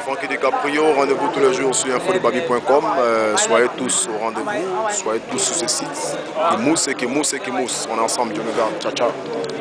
Francky DiCaprio, rendez-vous tous les jours sur infodebabi.com. Euh, soyez tous au rendez-vous, soyez tous sur ce site. Qui mousse et qui mousse et qui mousse. On est ensemble, Dieu nous garde. Ciao, ciao.